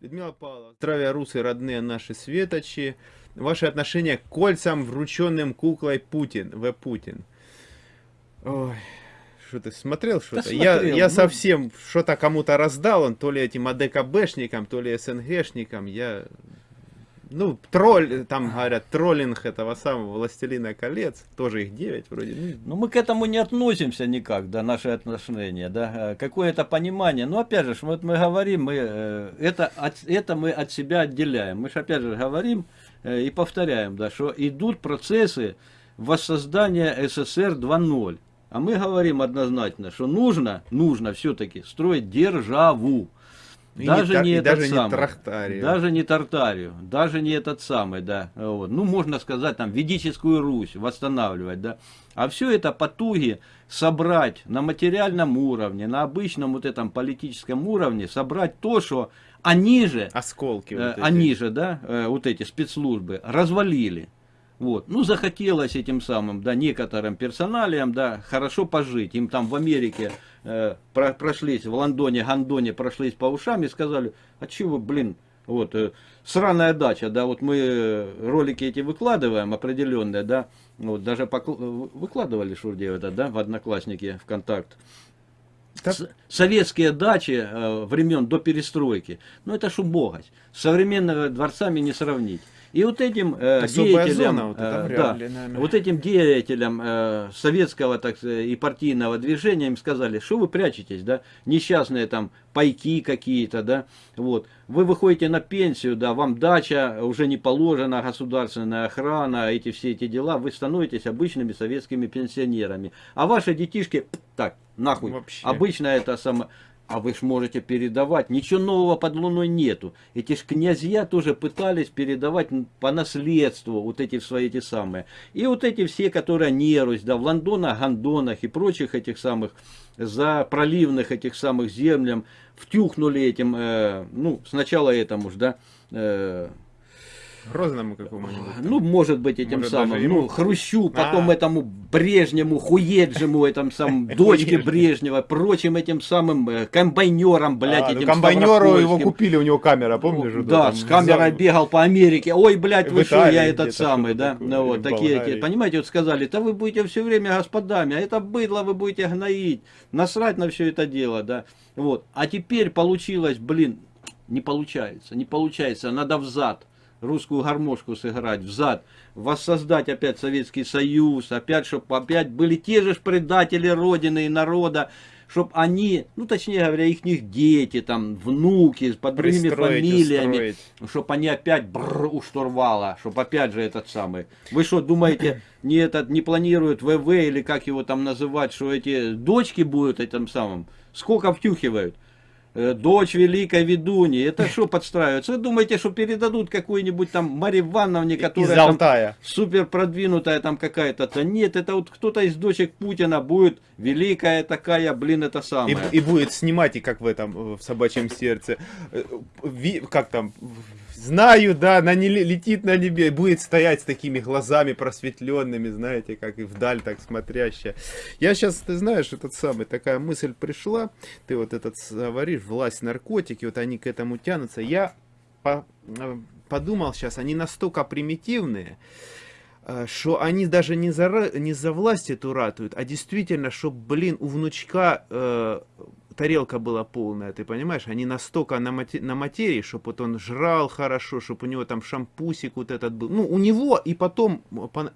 белорусы, родные наши светочи. Ваше отношение к кольцам, врученным куклой Путин, В. Путин. Ой, что ты смотрел что-то? Да я я ну... совсем что-то кому-то раздал, он то ли этим АДКБшникам, то ли СНГшникам, я ну, тролль, там говорят, троллинг этого самого Властелина колец, тоже их 9 вроде. Ну, ну, мы к этому не относимся никак, да, наши отношения, да, э, какое-то понимание. Но опять же, вот мы говорим, мы, э, это, это мы от себя отделяем. Мы же опять же говорим э, и повторяем, да, что идут процессы воссоздания СССР 2.0. А мы говорим однозначно, что нужно, нужно все-таки строить державу. И даже не, не этот даже самый, не Трахтарию. Даже не Тартарию, даже не этот самый, да. Вот. Ну, можно сказать, там, ведическую Русь восстанавливать, да. А все это потуги собрать на материальном уровне, на обычном вот этом политическом уровне, собрать то, что они же, Осколки э, вот они же, да, э, вот эти спецслужбы развалили. Вот. Ну, захотелось этим самым, да, некоторым персоналиям, да, хорошо пожить. Им там в Америке э, про, прошлись, в Лондоне, Гандоне прошлись по ушам и сказали, а чего, блин, вот, э, сраная дача, да, вот мы э, ролики эти выкладываем определенные, да, вот, даже покл... выкладывали Шурдеев это, да, в Одноклассники, ВКонтакт. Так. Советские дачи э, времен до перестройки, ну это шубогость, с современными дворцами не сравнить. И вот этим э, деятелям, зона, вот, э, да, ли, вот этим деятелям э, советского так сказать, и партийного движения им сказали, что вы прячетесь, да, несчастные там пайки какие-то, да, вот, вы выходите на пенсию, да, вам дача уже не положена, государственная охрана, эти все эти дела, вы становитесь обычными советскими пенсионерами, а ваши детишки, так, нахуй, Вообще. обычно это самое а вы ж можете передавать. Ничего нового под луной нету. Эти ж князья тоже пытались передавать по наследству вот эти свои эти самые. И вот эти все, которые Нерусь, да, в Лондонах, Гондонах и прочих этих самых, за проливных этих самых землям, втюхнули этим, э, ну, сначала этому ж, да, э, Грозному какому-нибудь. Ну, может быть, этим может, самым, ему... ну, Хрущу, потом а. этому Брежнему, Хуеджему, этим самым, дочке Брежнева, прочим этим самым э, комбайнерам, блядь, а, ну, этим ну, Комбайнеру его купили, у него камера, помнишь? Ну, да, с камерой бегал по Америке. Ой, блядь, вы что, я этот самый, да? Ну, вот, такие, эти, понимаете, вот сказали, да вы будете все время господами, а это быдло вы будете гноить, насрать на все это дело, да? Вот, а теперь получилось, блин, не получается, не получается, надо взад русскую гармошку сыграть взад, воссоздать опять Советский Союз, опять, чтобы опять были те же предатели Родины и народа, чтобы они, ну точнее говоря, их дети, там, внуки под другими фамилиями, чтобы они опять бррр, у штурвала, чтобы опять же этот самый. Вы что, думаете, не, этот, не планируют ВВ или как его там называть, что эти дочки будут этим самым? Сколько втюхивают? Э, дочь великой ведуньи. Это что подстраивается? Вы думаете, что передадут какую-нибудь там Марье Ивановне, которая там супер продвинутая там какая-то? -то? Нет, это вот кто-то из дочек Путина будет великая такая, блин, это самое. И, и будет снимать, и как в этом, в собачьем сердце, э, как там, Знаю, да, она не летит на небе, будет стоять с такими глазами просветленными, знаете, как и вдаль так смотрящая. Я сейчас, ты знаешь, этот самый, такая мысль пришла, ты вот этот говоришь, власть наркотики, вот они к этому тянутся. Я по, э, подумал сейчас, они настолько примитивные, э, что они даже не за, не за власть эту ратуют, а действительно, что, блин, у внучка э, тарелка была полная, ты понимаешь? Они настолько на, мате на материи, чтобы вот он жрал хорошо, чтобы у него там шампусик вот этот был. Ну, у него и потом,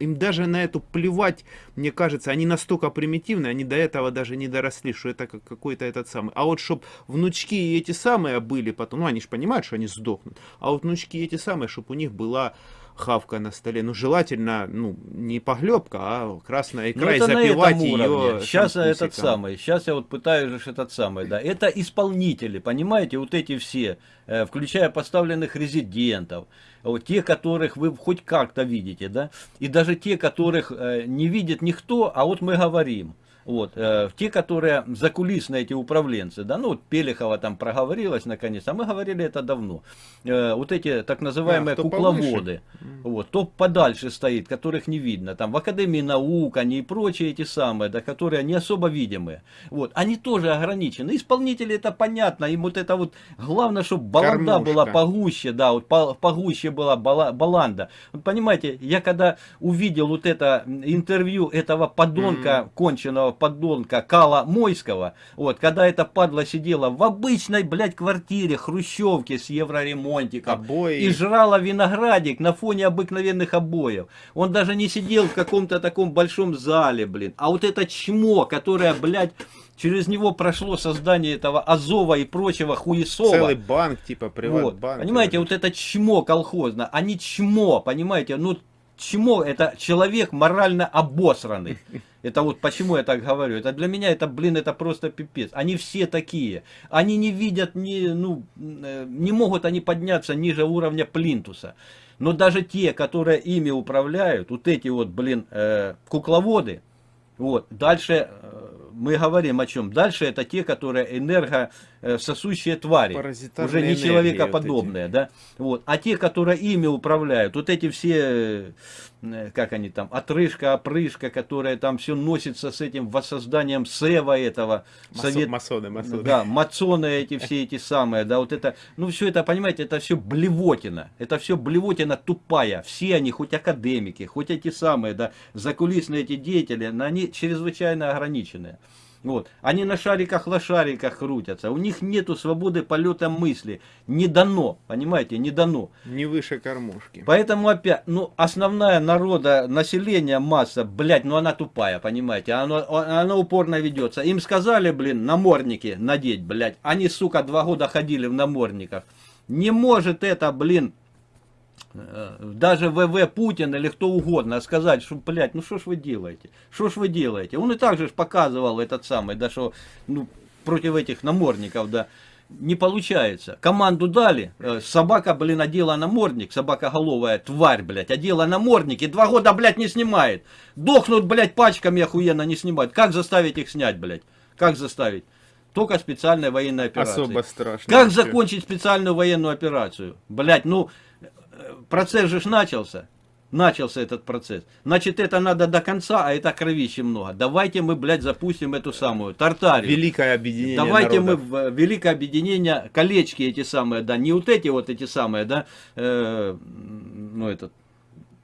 им даже на эту плевать, мне кажется, они настолько примитивны, они до этого даже не доросли, что это какой-то этот самый. А вот чтобы внучки эти самые были потом, ну, они же понимают, что они сдохнут, а вот внучки эти самые, чтобы у них была хавка на столе. Ну, желательно, ну, не поглебка, а красная икра, ну, и запивать ее Сейчас этот самый, сейчас я вот пытаюсь этот самый, да. Это исполнители, понимаете, вот эти все, э, включая поставленных резидентов, вот те, которых вы хоть как-то видите, да, и даже те, которых э, не видит никто, а вот мы говорим. Вот, э, те, которые закулисные эти управленцы, да, ну вот Пелехова там проговорилась наконец, а мы говорили это давно. Э, вот эти так называемые А, кто кукловоды, вот, то подальше стоит, которых не видно, там в Академии наук, они и прочие эти самые, да, которые не особо видимые. Вот, они тоже ограничены. Исполнители это понятно, им вот это вот, главное, чтобы баланда Кормушка. была погуще, да, вот по- погуще была бала- баланда. Вот понимаете, я когда увидел вот это интервью этого подонка, конченого подонка Кала Мойского, вот, когда эта падла сидела в обычной, блядь, квартире, хрущевке с евроремонтиком, Обои. и жрала виноградик на фоне обыкновенных обоев. Он даже не сидел в каком-то таком большом зале, блин. А вот это чмо, которое, блядь, через него прошло создание этого Азова и прочего хуесова. Целый банк, типа Вот. приватбанк. Понимаете, вот это чмо колхозно, а не чмо, понимаете, ну чмо это человек морально обосранный. Это вот почему я так говорю. Это для меня это, блин, это просто пипец. Они все такие. Они не видят, не, ну, э, не могут они подняться ниже уровня плинтуса. Но даже те, которые ими управляют, вот эти вот, блин, э, кукловоды, вот, дальше э, мы говорим о чем? Дальше это те, которые энергососущие твари. Паразитарные Уже не человекоподобные, да? Вот. А те, которые ими управляют, вот эти все, э, как они там, отрыжка, опрыжка, которая там все носится с этим воссозданием Сева этого. Масо- совет- Масоны, масоны. Да, мацоны эти все эти самые, да, вот это, ну все это, понимаете, это все блевотина, это все блевотина тупая, все они, хоть академики, хоть эти самые, да, закулисные эти деятели, но они чрезвычайно ограниченные. Вот. Они на шариках-лошариках крутятся, у них нету свободы полета мысли, не дано, понимаете, не дано. Не выше кормушки. Поэтому опять, ну, основная народа, население, масса, блядь, ну она тупая, понимаете, оно, оно упорно ведется. Им сказали, блин, намордники надеть, блядь, они, сука, два года ходили в намордниках. Не может это, блин, даже ВВ Путин или кто угодно сказать, что, блядь, ну что ж вы делаете? Что ж вы делаете? Он и так же показывал этот самый, да, что, ну, против этих намордников, да, не получается. Команду дали, э, собака, блин, одела намордник, собакоголовая тварь, блядь, одела намордник и два года, блядь, не снимает. Дохнут, блядь, пачками охуенно не снимают. Как заставить их снять, блядь? Как заставить? Только специальная военная операция. Особо страшно. Как вообще. закончить специальную военную операцию? Блять, ну, э, процесс же начался. Начался этот процесс. Значит, это надо до конца, а это кровище много. Давайте мы, блядь, запустим эту самую Тартарию. Великое объединение Давайте народов. мы в э, великое объединение, колечки эти самые, да, не вот эти вот эти самые, да, э, ну этот,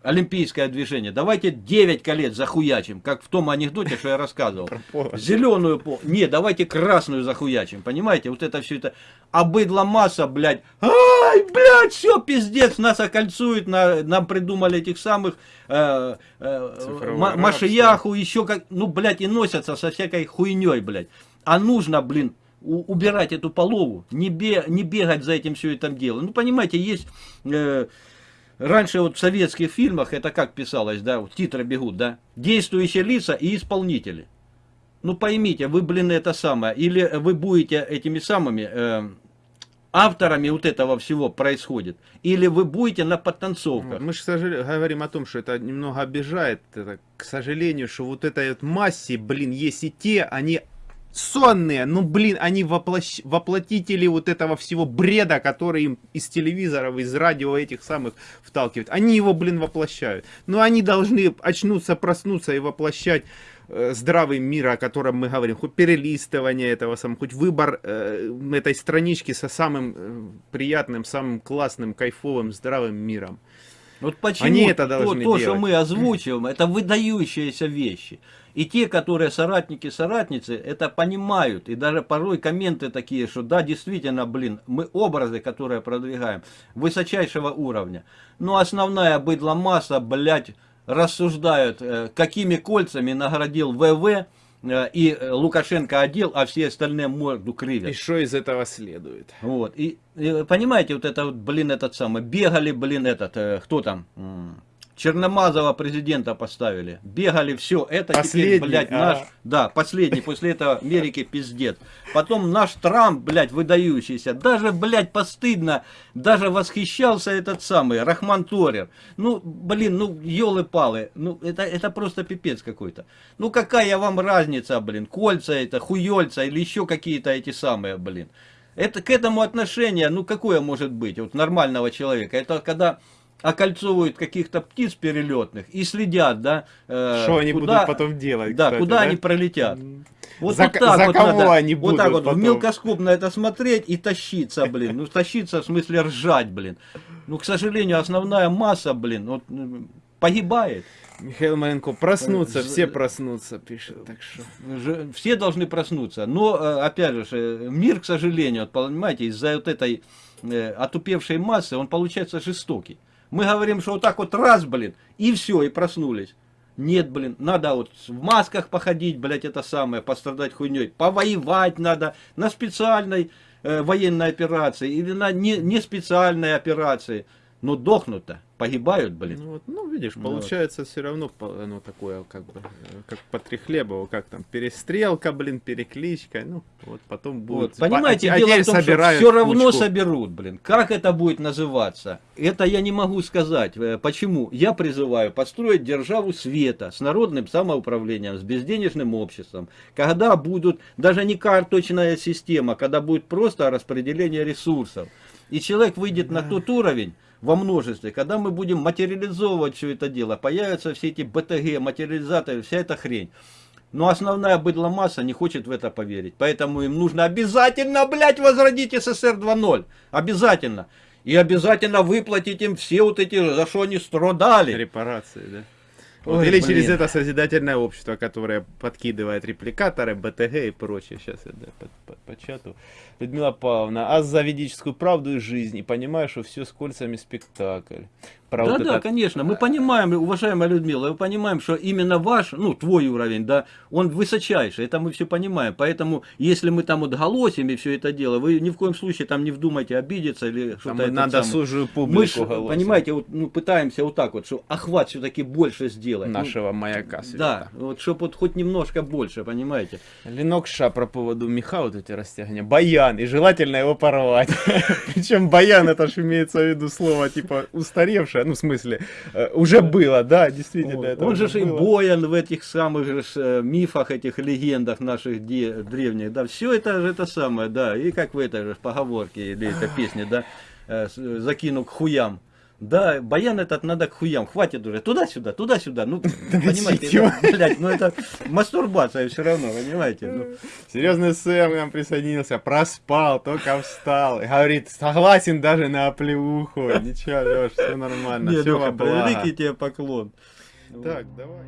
олимпийское движение. Давайте 9 колец захуячим, как в том анекдоте, что я рассказывал. Зеленую по... Не, давайте красную захуячим, понимаете? Вот это все это. А быдло масса, блядь. Ай, блядь, все, пиздец, нас окольцуют, на, нам придумали этих самых э, э, машияху, еще как, ну, блядь, и носятся со всякой хуйней, блядь. А нужно, блин, убирать эту полову, не, бе- не бегать за этим все это дело. Ну, понимаете, есть... э, Раньше вот в советских фильмах это как писалось, да, титры бегут, да, действующие лица и исполнители. Ну поймите, вы, блин, это самое, или вы будете этими самыми э, авторами вот этого всего происходит, или вы будете на подтанцовках. Мы же говорим о том, что это немного обижает. Это, к сожалению, что вот этой вот массе, блин, есть и те, они сонные, ну блин, они воплощ- воплотители вот этого всего бреда, который им из телевизоров, из радио этих самых вталкивают. Они его, блин, воплощают. Но они должны очнуться, проснуться и воплощать э, здравый мир, о котором мы говорим, хоть перелистывание этого самого, хоть выбор э, этой странички со самым э, приятным, самым классным, кайфовым, здравым миром. Вот почему Они это то, должны то, что делать. мы озвучиваем, это выдающиеся вещи. И те, которые соратники, соратницы, это понимают. И даже порой комменты такие, что да, действительно, блин, мы образы, которые продвигаем, высочайшего уровня. Но основная быдло масса, блядь, рассуждают, э, какими кольцами наградил ВВ, и э, Лукашенко одел, а все остальные морду И кривят. что из этого следует? Вот. И, и понимаете, вот это вот, блин, этот самый, бегали, блин, этот, э, кто там, Черномазова президента поставили. Бегали, все. Это Последний, теперь, блядь, а. наш... Да, последний. После этого Америки пиздец. Потом наш Трамп, блядь, выдающийся. Даже, блядь, постыдно. Даже восхищался этот самый Рахман Торер. Ну, блин, ну, елы-палы. Ну, это, это просто пипец какой-то. Ну, какая вам разница, блин? Кольца это, хуёльца или еще какие-то эти самые, блин. Это к этому отношение, ну, какое может быть вот нормального человека? Это когда окольцовывают каких-то птиц перелетных и следят, да, э, Что они куда- будут потом делать, да, кстати, куда да? они пролетят. Вот, За вот так за вот кого надо, они вот так вот, в потом? мелкоскоп на это смотреть и тащиться, блин. Ну, тащиться в смысле ржать, блин. Ну, к сожалению, основная масса, блин, вот, м, погибает. Михаил Маленко, проснуться, Э, все з- проснутся, пишет, так что... Все должны проснуться. Но, э, опять же, э, мир, к сожалению, понимаете, из-за вот этой э, отупевшей массы, он получается жестокий. Мы говорим, что вот так вот раз, блин, и все, и проснулись. Нет, блин, надо вот в масках походить, блядь, это самое, пострадать хуйней. Повоевать надо на специальной э, военной операции или на не, не специальной операции. Но дохнут-то, погибают, блин. Ну, вот, ну, видишь, Ну, получается все равно оно такое, как бы, э, как по Трехлебову, как там, перестрелка, блин, перекличка, ну, вот потом будет... Вот, понимаете, а, дело теперь в том, что все равно кучку. соберут, блин. Как это будет называться? Это я не могу сказать. Э, Почему? Я призываю построить державу света с народным самоуправлением, с безденежным обществом. Когда будут, даже не карточная система, когда будет просто распределение ресурсов. И человек выйдет на тот уровень, во множестве, когда мы будем материализовывать все это дело, появятся все эти БТГ, материализаторы, вся эта хрень. Но основная быдломасса не хочет в это поверить. Поэтому им нужно обязательно, блядь, возродить СССР 2.0. Обязательно. И обязательно выплатить им все вот эти, за что они страдали. Репарации, да. Вот, Ой, или блин. через это созидательное общество, которое подкидывает репликаторы, БТГ и прочее. Сейчас я да, по, по- по чату. Людмила Павловна, а за ведическую правду и жизнь. И понимаю, что все с кольцами спектакль. Про Да, вот да, конечно. Мы понимаем, уважаемая Людмила, мы понимаем, что именно ваш, ну, твой уровень, да, он высочайший. Это мы все понимаем. Поэтому, если мы там вот голосим и все это дело, вы ни в коем случае там не вдумайте обидеться или Там что-то это надо самое. сужую Мы публику ж, голосом понимаете, вот, ну, пытаемся вот так вот, что охват все-таки больше сделать. Ну, нашего маяка. да, вот чтобы вот хоть немножко больше, понимаете. Ленок Ша про поводу меха вот эти растягивания. Баян, и желательно его порвать. Причем баян, это ж имеется в виду слово, типа, устаревшее, ну, в смысле, э, уже было, да, действительно. Это Он же и боян в этих самых же э, мифах, этих легендах наших древних, да, все это же это самое, да, и как в этой же поговорке или этой песне, да, э, закину к хуям. Да, баян этот надо к хуям, хватит уже, туда-сюда, туда-сюда, ну, понимаете, это, блядь, ну это мастурбация все равно, понимаете, ну. Серьезный Сэм нам присоединился, проспал, только встал. Говорит, согласен даже на оплеуху. Ничего, Леш, все нормально, Не, все благо. великий тебе поклон. Так, давай.